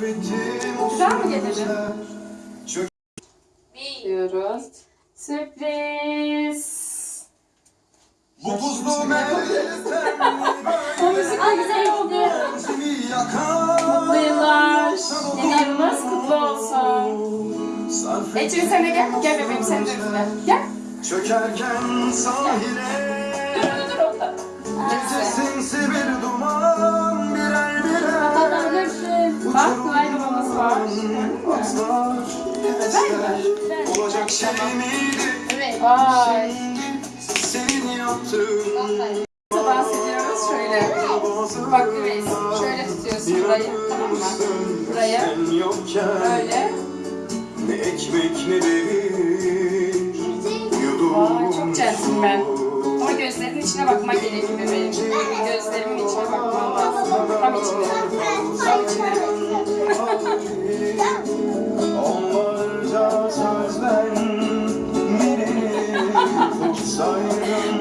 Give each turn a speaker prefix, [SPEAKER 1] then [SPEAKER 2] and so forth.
[SPEAKER 1] Güzel mi getirdin?
[SPEAKER 2] sözler. Çök
[SPEAKER 1] diyoruz. Sürpriz.
[SPEAKER 2] bu buzlu mevsimler
[SPEAKER 1] O müzik de güzel oldu.
[SPEAKER 2] Benzimi yakar
[SPEAKER 1] Mutlu yıllar. Yeni yılınız kutlu olsun. Ecrin sen de gel. Gel bebeğim sen de üstüne. Gel.
[SPEAKER 2] Çökerken sahile Atlar nefesler Olacak şey miydi
[SPEAKER 1] Evet. Vay.
[SPEAKER 2] Senin yaptığın
[SPEAKER 1] Dans ediyoruz şöyle. Bak bebeğim. Şöyle tutuyorsun burayı. Tamam mı? Burayı. Böyle.
[SPEAKER 2] Ne ekmek ne demir
[SPEAKER 1] Vay çok centilmen. Ama gözlerinin içine bakman gerekiyor bebeğim. Gözlerimin içine bakman lazım. Tam içine. Tam içine.
[SPEAKER 2] Sorry,